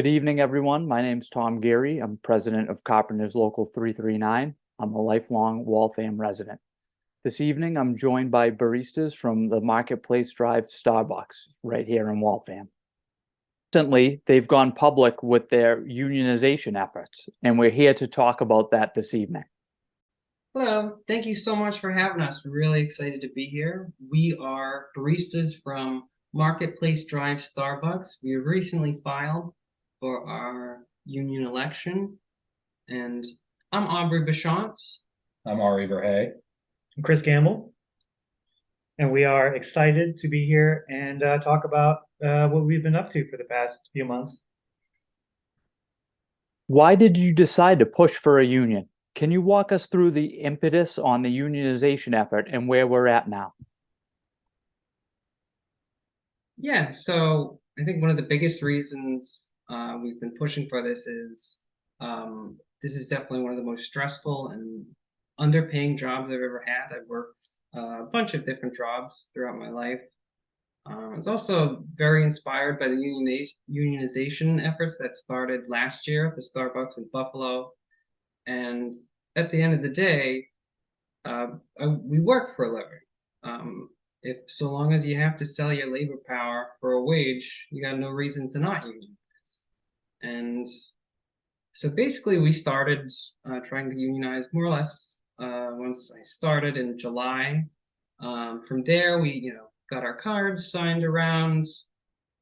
Good evening, everyone. My name is Tom Geary. I'm president of Carpenters Local 339. I'm a lifelong Waltham resident. This evening, I'm joined by baristas from the Marketplace Drive Starbucks right here in Waltham. Recently, they've gone public with their unionization efforts, and we're here to talk about that this evening. Hello, thank you so much for having us. We're really excited to be here. We are baristas from Marketplace Drive Starbucks. We recently filed for our union election. And I'm Aubrey Bachant. I'm Ari Verhey. I'm Chris Gamble. And we are excited to be here and uh, talk about uh, what we've been up to for the past few months. Why did you decide to push for a union? Can you walk us through the impetus on the unionization effort and where we're at now? Yeah, so I think one of the biggest reasons uh, we've been pushing for this is um, this is definitely one of the most stressful and underpaying jobs I've ever had. I've worked uh, a bunch of different jobs throughout my life. Um, it's also very inspired by the unionization efforts that started last year at the Starbucks in Buffalo. And at the end of the day, uh, we work for a living. Um, if so long as you have to sell your labor power for a wage, you got no reason to not unionize. And so basically we started uh, trying to unionize more or less uh, once I started in July. Um, from there, we, you know, got our cards signed around,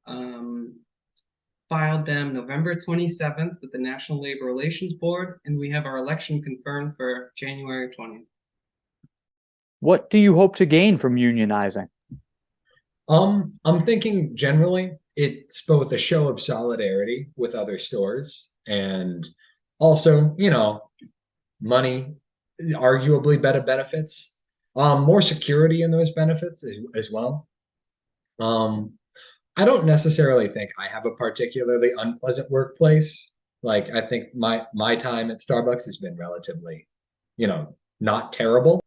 um, filed them November 27th with the National Labor Relations Board, and we have our election confirmed for January 20th. What do you hope to gain from unionizing? Um, I'm thinking generally it's both a show of solidarity with other stores and also, you know, money, arguably better benefits, um, more security in those benefits as, as well. Um, I don't necessarily think I have a particularly unpleasant workplace. Like I think my my time at Starbucks has been relatively, you know, not terrible.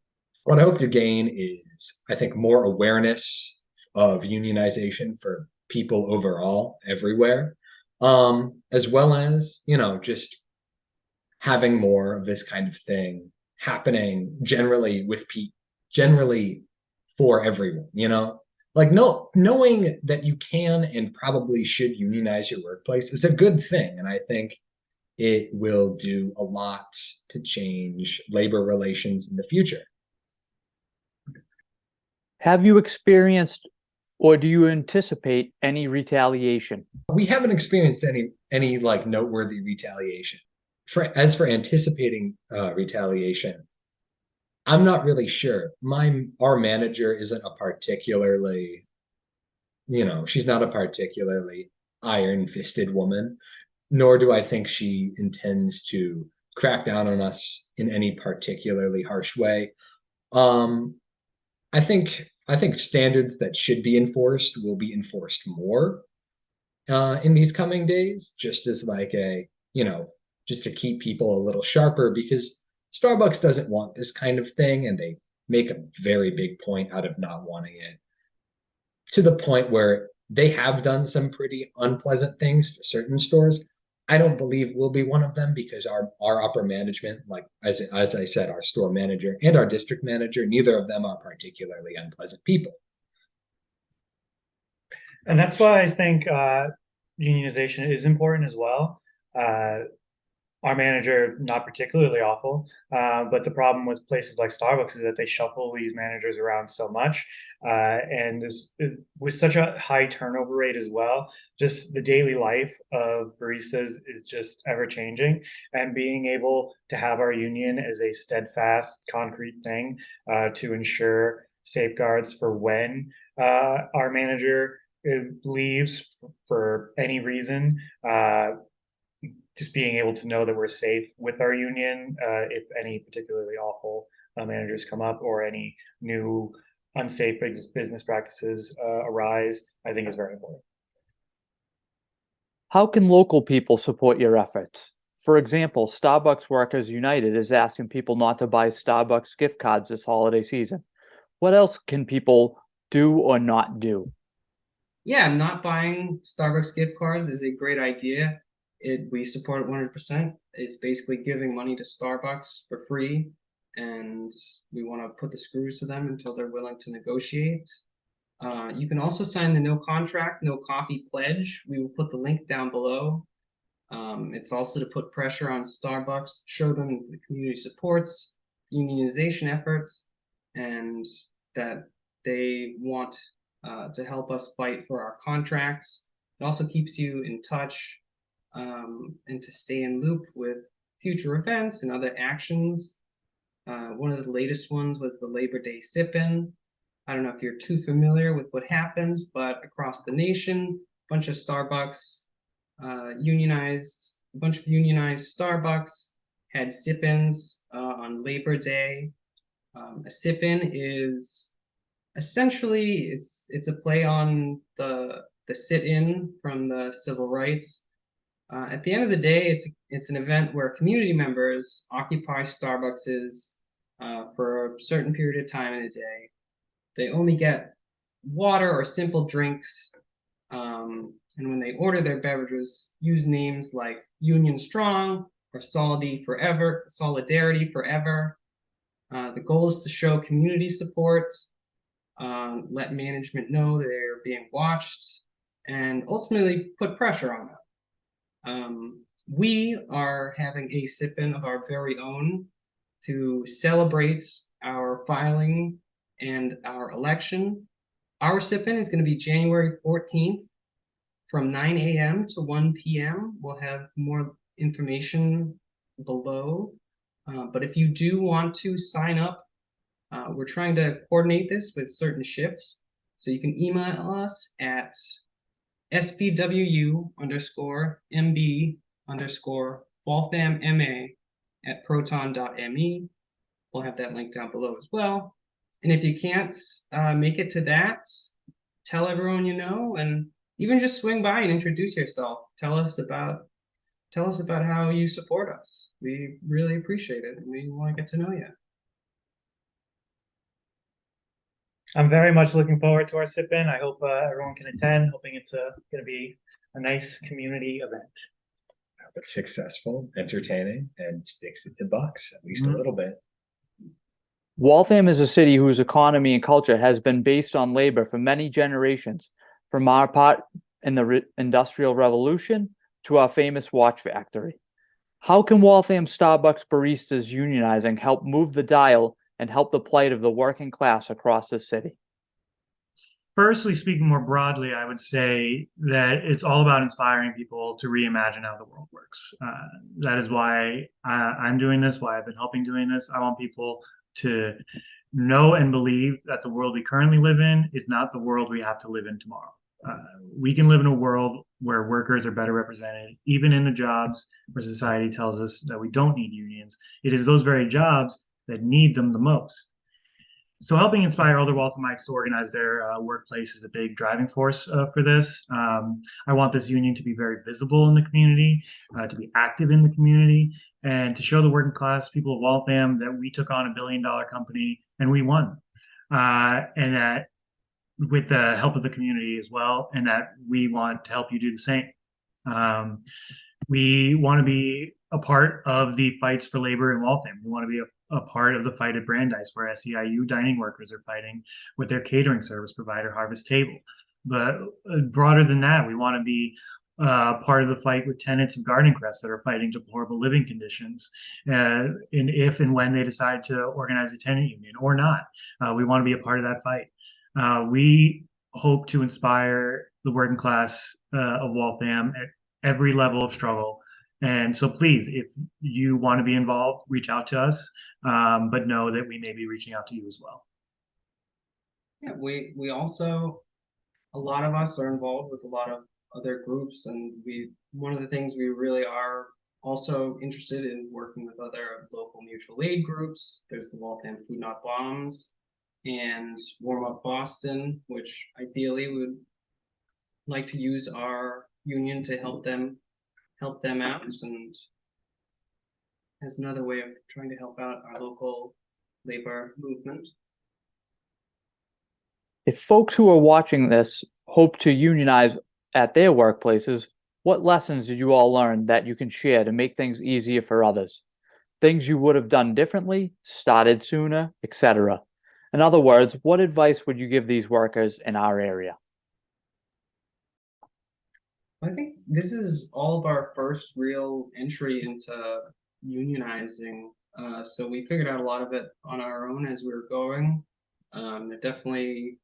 What I hope to gain is I think more awareness of unionization for people overall everywhere um, as well as you know just having more of this kind of thing happening generally with people generally for everyone you know? Like no knowing that you can and probably should unionize your workplace is a good thing and i think it will do a lot to change labor relations in the future. Have you experienced or do you anticipate any retaliation? We haven't experienced any any like noteworthy retaliation. For as for anticipating uh, retaliation, I'm not really sure. My our manager isn't a particularly, you know, she's not a particularly iron-fisted woman, nor do I think she intends to crack down on us in any particularly harsh way. Um, I think I think standards that should be enforced will be enforced more uh, in these coming days, just as like a, you know, just to keep people a little sharper because Starbucks doesn't want this kind of thing and they make a very big point out of not wanting it to the point where they have done some pretty unpleasant things to certain stores I don't believe we'll be one of them because our our upper management, like as as I said, our store manager and our district manager, neither of them are particularly unpleasant people. And that's why I think uh, unionization is important as well. Uh, our manager not particularly awful uh, but the problem with places like starbucks is that they shuffle these managers around so much uh, and with such a high turnover rate as well just the daily life of baristas is just ever changing and being able to have our union as a steadfast concrete thing uh, to ensure safeguards for when uh, our manager uh, leaves for any reason uh, just being able to know that we're safe with our union uh, if any particularly awful uh, managers come up or any new unsafe business practices uh, arise, I think is very important. How can local people support your efforts? For example, Starbucks Workers United is asking people not to buy Starbucks gift cards this holiday season. What else can people do or not do? Yeah, not buying Starbucks gift cards is a great idea it we support it 100%. It's basically giving money to Starbucks for free, and we want to put the screws to them until they're willing to negotiate. Uh, you can also sign the no contract, no coffee pledge. We will put the link down below. Um, it's also to put pressure on Starbucks, show them the community supports unionization efforts, and that they want uh, to help us fight for our contracts. It also keeps you in touch um, and to stay in loop with future events and other actions. Uh, one of the latest ones was the Labor Day sip-in. I don't know if you're too familiar with what happened, but across the nation, a bunch of Starbucks uh, unionized, a bunch of unionized Starbucks had sip-ins uh, on Labor Day. Um, a sip-in is essentially it's it's a play on the the sit-in from the civil rights. Uh, at the end of the day, it's it's an event where community members occupy Starbucks uh, for a certain period of time in a day. They only get water or simple drinks, um, and when they order their beverages, use names like Union Strong or Solidarity Forever. Solidarity Forever. Uh, the goal is to show community support, um, let management know they're being watched, and ultimately put pressure on them. Um, we are having a sip-in of our very own to celebrate our filing and our election. Our sip-in is going to be January 14th from 9 a.m. to 1 p.m. We'll have more information below. Uh, but if you do want to sign up, uh, we're trying to coordinate this with certain shifts. So you can email us at spwu underscore mb underscore waltham ma at proton.me. We'll have that link down below as well. And if you can't uh, make it to that, tell everyone you know, and even just swing by and introduce yourself. Tell us about tell us about how you support us. We really appreciate it, and we want to get to know you. I'm very much looking forward to our sip-in. I hope uh, everyone can attend, hoping it's uh, gonna be a nice community event. But successful, entertaining, and sticks it to bucks, at least a Mhm. little bit. Waltham is a city whose economy and culture has been based on labor for many generations, from our part in the re- Industrial Revolution to our famous watch factory. How can Waltham Starbucks baristas unionizing help move the dial and help the plight of the working class across the city? Firstly, speaking more broadly, I would say that it's all about inspiring people to reimagine how the world works. Uh, that is why I, I'm doing this, why I've been helping doing this. I want people to know and believe that the world we currently live in is not the world we have to live in tomorrow. Uh, we can live in a world where workers are better represented, even in the jobs where society tells us that we don't need unions. It is those very jobs that need them the most. So helping inspire other Walthamites to organize their uh, workplace is a big driving force uh, for this. Um, I want this union to be very visible in the community, uh, to be active in the community, and to show the working class people of Waltham that we took on a billion dollar company and we won. Uh, and that with the help of the community as well, and that we want to help you do the same. Um, we want to be a part of the fights for labor in Waltham. We want to be a, a part of the fight at Brandeis, where SEIU dining workers are fighting with their catering service provider, Harvest Table. But uh, broader than that, we want to be uh, part of the fight with tenants of Garden Crest that are fighting deplorable living conditions. Uh, and if and when they decide to organize a tenant union or not, uh, we want to be a part of that fight. Uh, we hope to inspire the working class uh, of Waltham every level of struggle. And so please, if you want to be involved, reach out to us, um, but know that we may be reaching out to you as well. Yeah, we we also a lot of us are involved with a lot of other groups, and we one of the things we really are also interested in working with other local mutual aid groups. There's the Waltham Food Not Bombs and Warm Up Boston, which ideally would like to use our union to help them help them out and as another way of trying to help out our local labor movement. If folks who are watching this hope to unionize at their workplaces, What lessons did you all learn that you can share to make things easier for others? Things you would have done differently, started sooner, etc. In other words, what advice would you give these workers in our area? I think this is all of our first real entry into unionizing. Uh, so we figured out a lot of it on our own as we were going. Um, it definitely,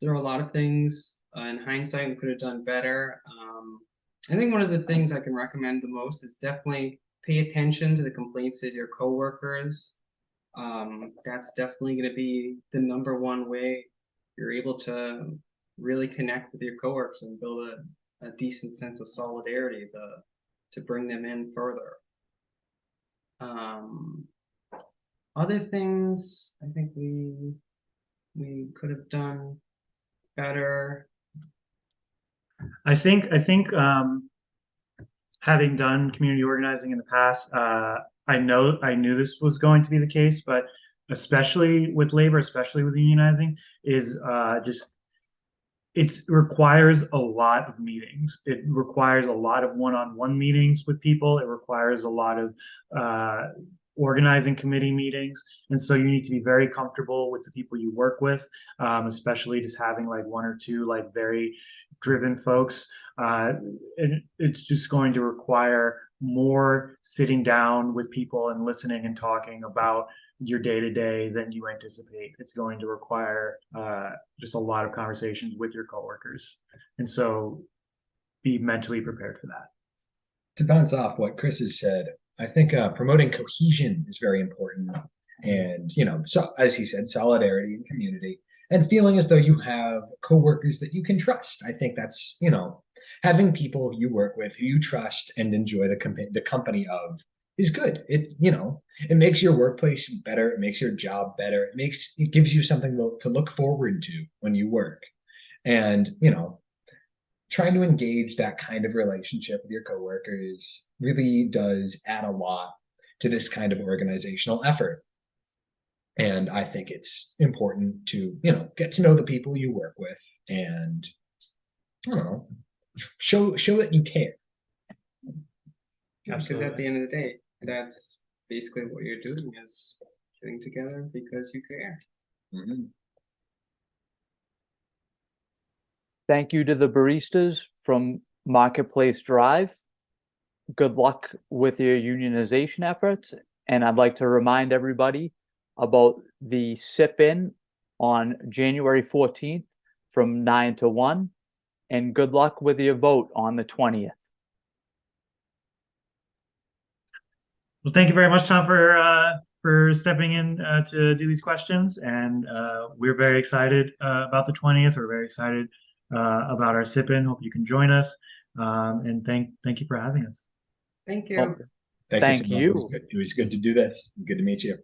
there are a lot of things uh, in hindsight we could have done better. Um, I think one of the things I can recommend the most is definitely pay attention to the complaints of your coworkers. Um, that's definitely going to be the number one way you're able to really connect with your coworkers and build a, a decent sense of solidarity to to bring them in further. Um, other things I think we we could have done better. I think I think um, having done community organizing in the past, uh, I know I knew this was going to be the case, but especially with labor, especially with unionizing, is uh, just it requires a lot of meetings. It requires a lot of one-on-one meetings with people. It requires a lot of uh, organizing committee meetings, and so you need to be very comfortable with the people you work with, um, especially just having like one or two like very driven folks. Uh, and it's just going to require more sitting down with people and listening and talking about your day to day than you anticipate. It's going to require uh, just a lot of conversations with your coworkers, and so be mentally prepared for that. To bounce off what Chris has said, I think uh, promoting cohesion is very important, and you know, so as he said, solidarity and community, and feeling as though you have coworkers that you can trust. I think that's you know, having people you work with who you trust and enjoy the comp- the company of is good. It you know it makes your workplace better. It makes your job better. It makes it gives you something to, to look forward to when you work, and you know trying to engage that kind of relationship with your coworkers really does add a lot to this kind of organizational effort. And I think it's important to you know get to know the people you work with and I don't know show show that you care. Because at the end of the day, that's basically what you're doing is getting together because you care. Mhm. Thank you to the baristas from Marketplace Drive. Good luck with your unionization efforts. And I'd like to remind everybody about the sip in on January 14th from 9 to 1. And good luck with your vote on the 20th. Well, thank you very much, Tom, for uh, for stepping in uh, to do these questions, and uh, we're very excited uh, about the twentieth. We're very excited uh, about our sip-in. Hope you can join us, um, and thank thank you for having us. Thank you. Well, Thank, Thank Tim. It was you. It was good to do this. Good to meet you.